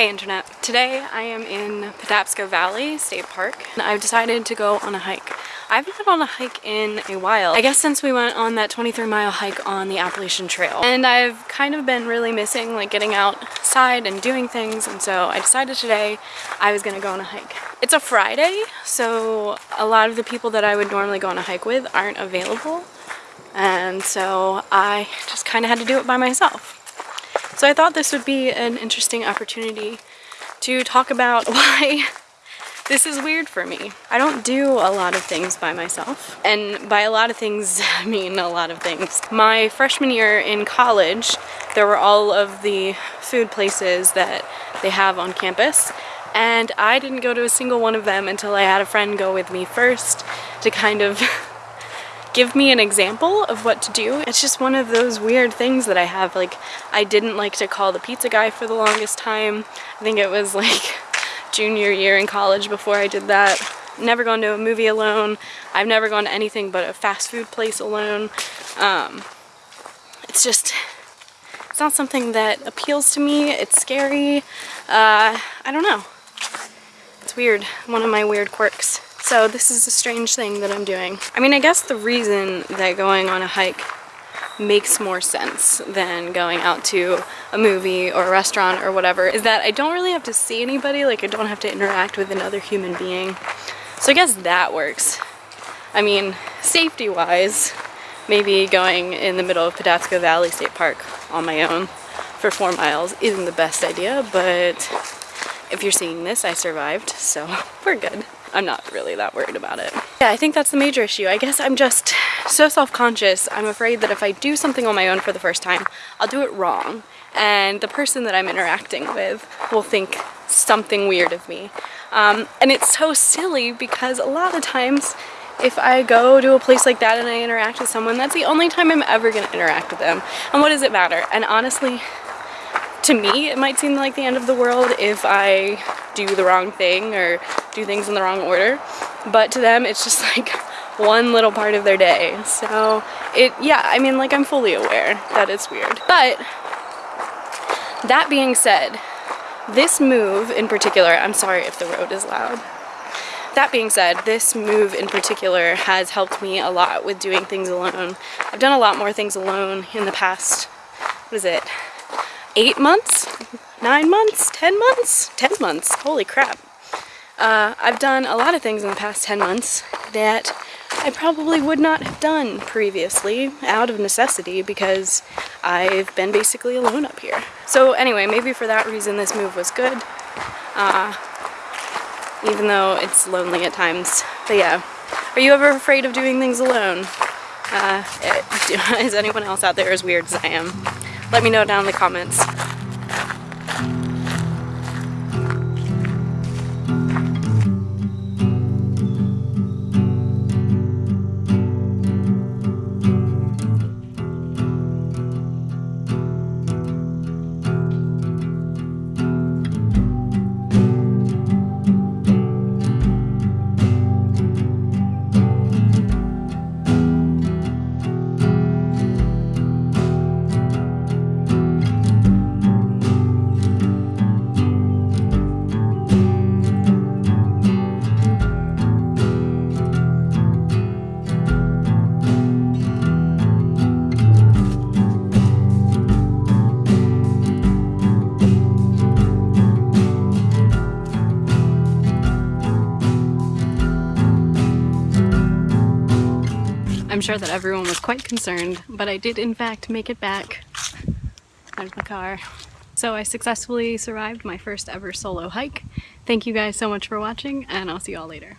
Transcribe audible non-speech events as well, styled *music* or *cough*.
Hey internet. Today I am in Patapsco Valley State Park and I've decided to go on a hike. I haven't been on a hike in a while. I guess since we went on that 23 mile hike on the Appalachian Trail. And I've kind of been really missing like getting outside and doing things and so I decided today I was gonna go on a hike. It's a Friday so a lot of the people that I would normally go on a hike with aren't available and so I just kind of had to do it by myself. So I thought this would be an interesting opportunity to talk about *laughs* why this is weird for me. I don't do a lot of things by myself. And by a lot of things, *laughs* I mean a lot of things. My freshman year in college, there were all of the food places that they have on campus. And I didn't go to a single one of them until I had a friend go with me first to kind of *laughs* give me an example of what to do. It's just one of those weird things that I have. Like, I didn't like to call the pizza guy for the longest time. I think it was *laughs* like junior year in college before I did that. Never gone to a movie alone. I've never gone to anything but a fast food place alone. Um, it's just, it's not something that appeals to me. It's scary. Uh, I don't know. It's weird. One of my weird quirks. So this is a strange thing that I'm doing. I mean, I guess the reason that going on a hike makes more sense than going out to a movie or a restaurant or whatever is that I don't really have to see anybody, like I don't have to interact with another human being. So I guess that works. I mean, safety-wise, maybe going in the middle of Patapsco Valley State Park on my own for four miles isn't the best idea, but if you're seeing this, I survived, so *laughs* we're good. I'm not really that worried about it. Yeah, I think that's the major issue. I guess I'm just so self-conscious. I'm afraid that if I do something on my own for the first time, I'll do it wrong. And the person that I'm interacting with will think something weird of me. Um, and it's so silly because a lot of times if I go to a place like that and I interact with someone, that's the only time I'm ever going to interact with them. And what does it matter? And honestly, to me, it might seem like the end of the world if I do the wrong thing or do things in the wrong order. But to them, it's just *laughs* like one little part of their day. So it, yeah, I mean, like I'm fully aware that it's weird. But that being said, this move in particular, I'm sorry if the road is loud. That being said, this move in particular has helped me a lot with doing things alone. I've done a lot more things alone in the past, what is it, eight months, nine months, 10 months, 10 months, holy crap. Uh, I've done a lot of things in the past 10 months that I probably would not have done previously out of necessity because I've been basically alone up here. So anyway, maybe for that reason this move was good, uh, even though it's lonely at times. But yeah, are you ever afraid of doing things alone? Uh, *laughs* is anyone else out there as weird as I am? Let me know down in the comments. I'm sure that everyone was quite concerned, but I did in fact make it back. There's my car. So I successfully survived my first ever solo hike. Thank you guys so much for watching and I'll see you all later.